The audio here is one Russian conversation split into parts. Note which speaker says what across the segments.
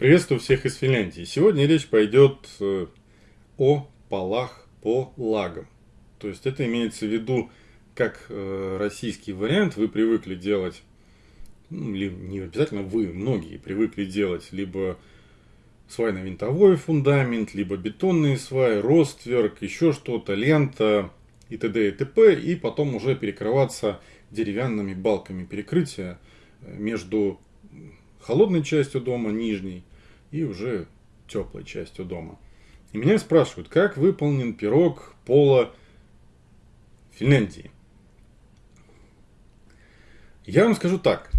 Speaker 1: Приветствую всех из Финляндии. Сегодня речь пойдет э, о полах по лагам. То есть это имеется в виду как э, российский вариант. Вы привыкли делать, ну, не обязательно вы, многие привыкли делать либо свайно-винтовой фундамент, либо бетонные сваи, ростверк, еще что-то, лента и т.д. и т.п. И потом уже перекрываться деревянными балками перекрытия э, между холодной частью дома, нижней, и уже теплой частью дома. И меня спрашивают, как выполнен пирог пола Финляндии. Я вам скажу так,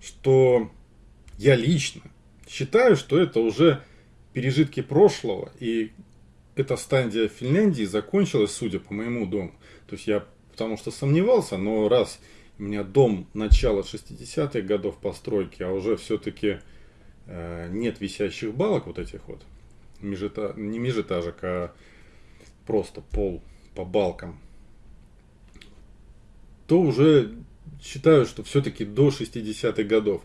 Speaker 1: что я лично считаю, что это уже пережитки прошлого, и эта стадия Финляндии закончилась, судя по моему дому. То есть я потому что сомневался, но раз у меня дом начала 60-х годов постройки, а уже все-таки нет висящих балок вот этих вот, межэта... не межэтажек, а просто пол по балкам, то уже считаю, что все-таки до 60-х годов.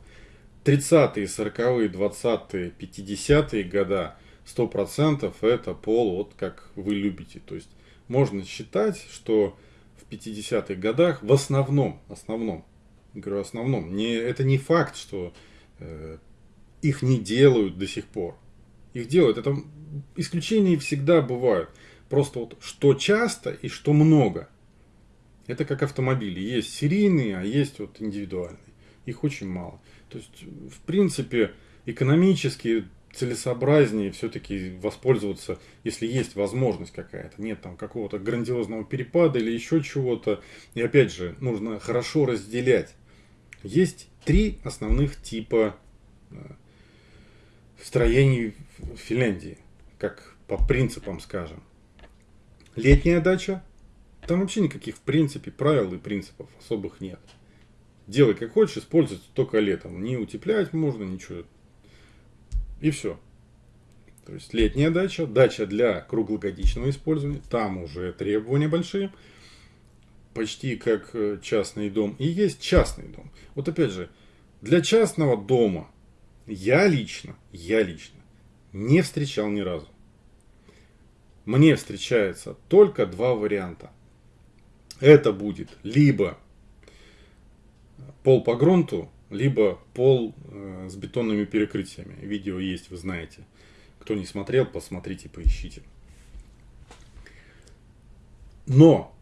Speaker 1: 30-е, 40-е, 20-е, 50-е года 100% это пол, вот как вы любите. То есть можно считать, что в 50-х годах в основном, основном, говорю основном, не, это не факт, что э, их не делают до сих пор. Их делают, это исключения всегда бывают. Просто вот что часто и что много. Это как автомобили. Есть серийные, а есть вот индивидуальные. Их очень мало. То есть, в принципе, экономически целесообразнее все-таки воспользоваться, если есть возможность какая-то. Нет там какого-то грандиозного перепада или еще чего-то. И опять же, нужно хорошо разделять. Есть три основных типа э, строений в Финляндии, как по принципам скажем. Летняя дача, там вообще никаких в принципе правил и принципов особых нет. Делай как хочешь, использовать только летом. Не утеплять можно, ничего и все. То есть летняя дача, дача для круглогодичного использования, там уже требования большие, почти как э, частный дом. И есть частный дом. Вот опять же, для частного дома я лично, я лично не встречал ни разу. Мне встречается только два варианта. Это будет либо пол по грунту, либо пол э, с бетонными перекрытиями. Видео есть, вы знаете. Кто не смотрел, посмотрите, поищите. Но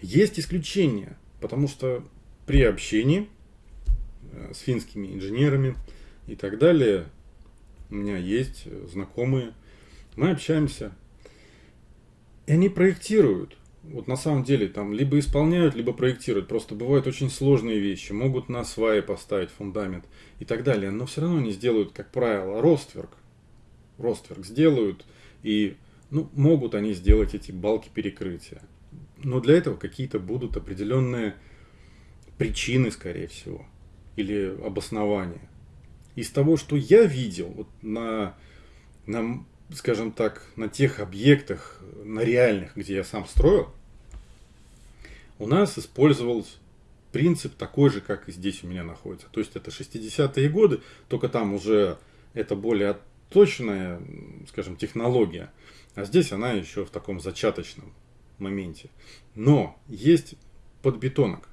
Speaker 1: есть исключения, потому что при общении э, с финскими инженерами и так далее, у меня есть знакомые, мы общаемся, и они проектируют вот на самом деле там либо исполняют, либо проектируют. Просто бывают очень сложные вещи. Могут на сваи поставить фундамент и так далее. Но все равно они сделают, как правило, ростверк. Ростверк сделают. И ну, могут они сделать эти балки перекрытия. Но для этого какие-то будут определенные причины, скорее всего. Или обоснования. Из того, что я видел вот на, на скажем так, на тех объектах, на реальных, где я сам строил, у нас использовался принцип такой же, как и здесь у меня находится. То есть это 60-е годы, только там уже это более точная, скажем, технология. А здесь она еще в таком зачаточном моменте. Но есть подбетонок.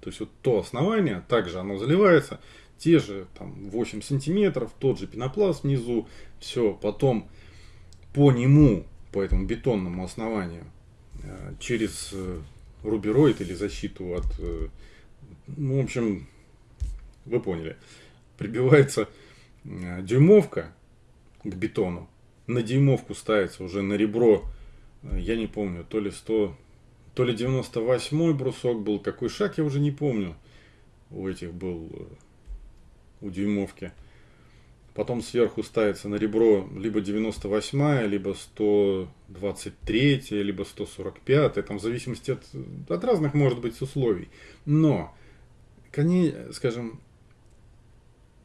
Speaker 1: То есть вот то основание, также оно заливается, те же там 8 сантиметров, тот же пенопласт внизу, все, потом по нему, по этому бетонному основанию, э, через э, рубероид или защиту от, э, ну, в общем, вы поняли, прибивается дюймовка к бетону, на дюймовку ставится уже на ребро, я не помню, то ли 100, то ли 98 брусок был, какой шаг я уже не помню, у этих был, у дюймовки. Потом сверху ставится на ребро либо 98, либо 123, либо 145, там в зависимости от, от разных, может быть, условий. Но, коне, скажем,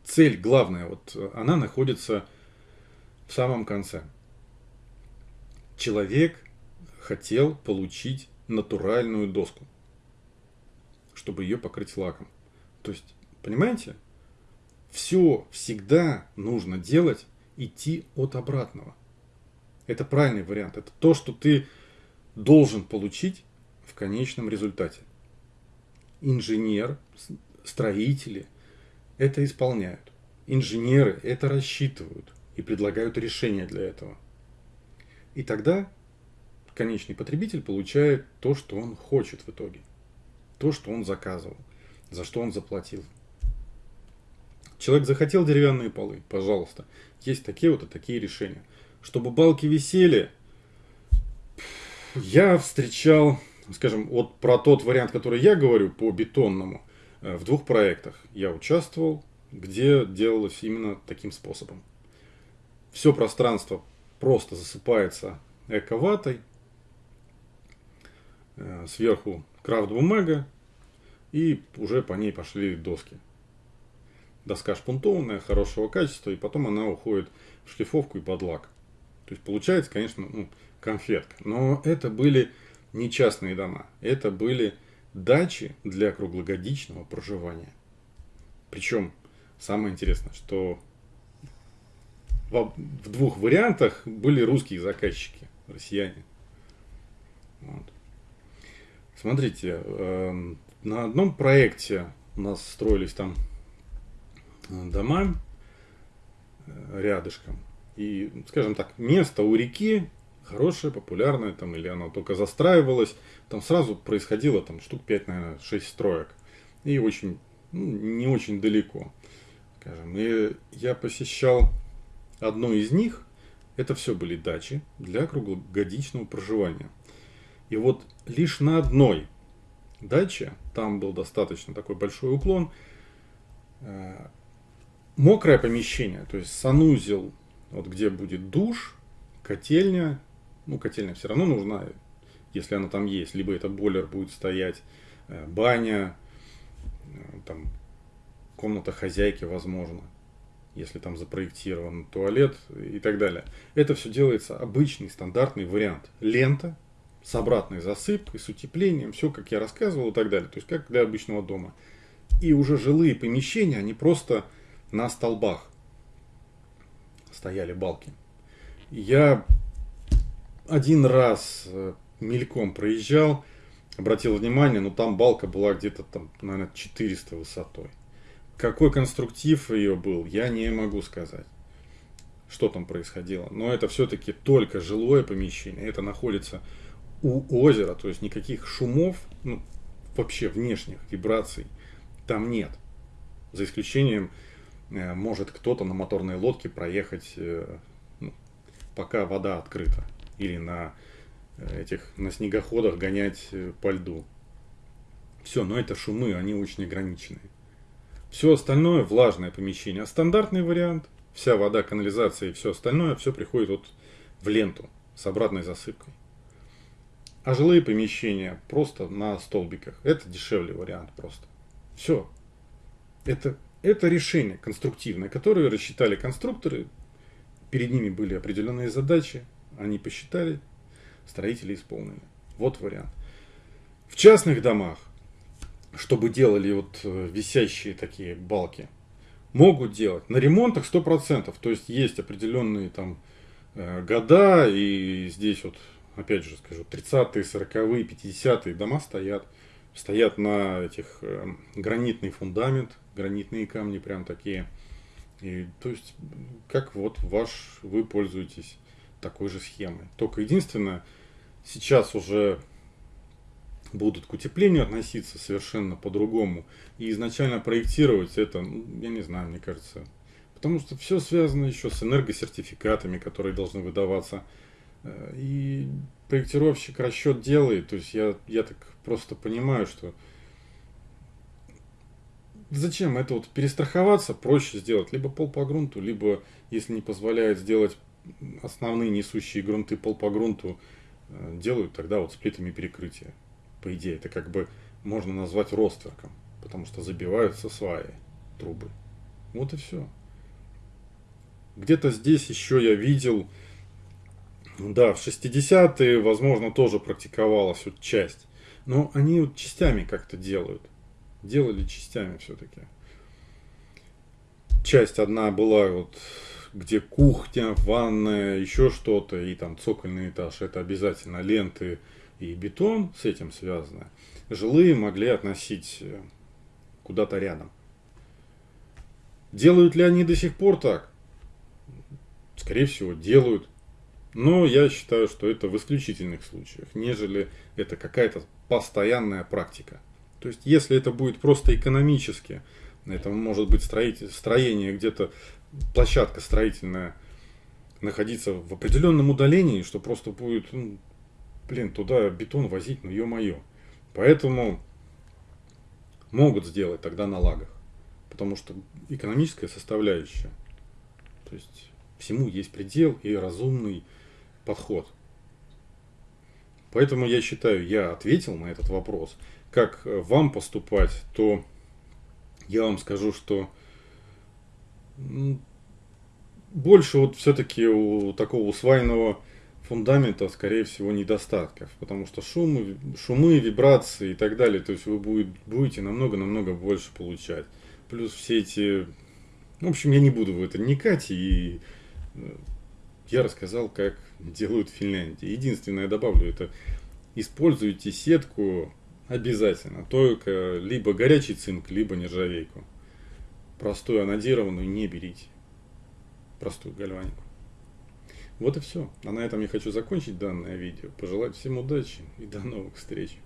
Speaker 1: цель главная, вот она находится в самом конце. Человек хотел получить натуральную доску, чтобы ее покрыть лаком. То есть, понимаете, все всегда нужно делать, идти от обратного. Это правильный вариант. Это то, что ты должен получить в конечном результате. Инженер, строители это исполняют. Инженеры это рассчитывают и предлагают решения для этого. И тогда конечный потребитель получает то, что он хочет в итоге. То, что он заказывал, за что он заплатил. Человек захотел деревянные полы, пожалуйста. Есть такие вот и такие решения. Чтобы балки висели, я встречал, скажем, вот про тот вариант, который я говорю по бетонному, э, в двух проектах я участвовал, где делалось именно таким способом. Все пространство просто засыпается эко-ватой, э, сверху крафт-бумага, и уже по ней пошли доски. Доска шпунтованная, хорошего качества, и потом она уходит в шлифовку и под лак. То есть получается, конечно, ну, конфетка. Но это были не частные дома, это были дачи для круглогодичного проживания. Причем самое интересное, что в, двух вариантах были русские заказчики, россияне. Вот. Смотрите, э, на одном проекте у нас строились там дома э, рядышком. И, скажем так, место у реки хорошее, популярное, там, или оно только застраивалось, там сразу происходило там штук 5, наверное, 6 строек. И очень, ну, не очень далеко, скажем. И я посещал одну из них, это все были дачи для круглогодичного проживания. И вот лишь на одной даче, там был достаточно такой большой уклон, э, мокрое помещение, то есть санузел, вот где будет душ, котельня, ну, котельня все равно нужна, если она там есть. Либо это бойлер будет стоять, э, баня, э, там, комната хозяйки, возможно, если там запроектирован туалет и так далее. Это все делается обычный, стандартный вариант. Лента с обратной засыпкой, с утеплением, все, как я рассказывал и так далее. То есть, как для обычного дома. И уже жилые помещения, они просто на столбах стояли балки. Я один раз э, мельком проезжал, обратил внимание, но там балка была где-то там, наверное, 400 высотой. Какой конструктив ее был, я не могу сказать, что там происходило. Но это все-таки только жилое помещение, это находится у озера, то есть никаких шумов, ну, вообще внешних вибраций там нет. За исключением, может кто-то на моторной лодке проехать, э, ну, пока вода открыта или на э, этих на снегоходах гонять э, по льду. Все, но это шумы, они очень ограниченные. Все остальное влажное помещение. А стандартный вариант, вся вода, канализация и все остальное, все приходит вот в ленту с обратной засыпкой. А жилые помещения просто на столбиках. Это дешевле вариант просто. Все. Это, это решение конструктивное, которое рассчитали конструкторы. Перед ними были определенные задачи. Они посчитали, строители исполнили. Вот вариант. В частных домах, чтобы делали вот э, висящие такие балки, могут делать. На ремонтах 100%. То есть есть определенные там э, года, и здесь вот, опять же скажу, 30-е, 40-е, 50-е дома стоят. Стоят на этих э, гранитный фундамент, гранитные камни прям такие. И, то есть, как вот ваш, вы пользуетесь такой же схемой. Только единственное, сейчас уже будут к утеплению относиться совершенно по-другому. И изначально проектировать это, ну, я не знаю, мне кажется. Потому что все связано еще с энергосертификатами, которые должны выдаваться. Э, и проектировщик расчет делает. То есть я, я так просто понимаю, что зачем это вот перестраховаться, проще сделать либо пол по грунту, либо, если не позволяет сделать основные несущие грунты пол по грунту э, делают тогда вот с плитами перекрытия. По идее, это как бы можно назвать ростверком, потому что забиваются сваи, трубы. Вот и все. Где-то здесь еще я видел, да, в 60-е, возможно, тоже практиковалась вот часть. Но они вот частями как-то делают. Делали частями все-таки. часть одна была вот где кухня, ванная, еще что-то, и там цокольный этаж, это обязательно ленты и бетон с этим связано. Жилые могли относить э, куда-то рядом. Делают ли они до сих пор так? Скорее всего, делают. Но я считаю, что это в исключительных случаях, нежели это какая-то постоянная практика. То есть, если это будет просто экономически, это может быть строитель, строение где-то, площадка строительная, находиться в определенном удалении, что просто будет, ну, блин, туда бетон возить, ну ё-моё. Поэтому могут сделать тогда на лагах. Потому что экономическая составляющая. То есть всему есть предел и разумный подход. Поэтому я считаю, я ответил на этот вопрос. Как вам поступать, то я вам скажу, что больше вот все-таки у такого усваянного фундамента, скорее всего, недостатков, потому что шумы, шумы, вибрации и так далее, то есть вы будете намного-намного больше получать. Плюс все эти... В общем, я не буду в это вникать, и э, я рассказал, как делают в Финляндии. Единственное, я добавлю, это используйте сетку обязательно, только либо горячий цинк, либо нержавейку. Простую анодированную не берите. Простую гальванику. Вот и все. А на этом я хочу закончить данное видео. Пожелать всем удачи и до новых встреч.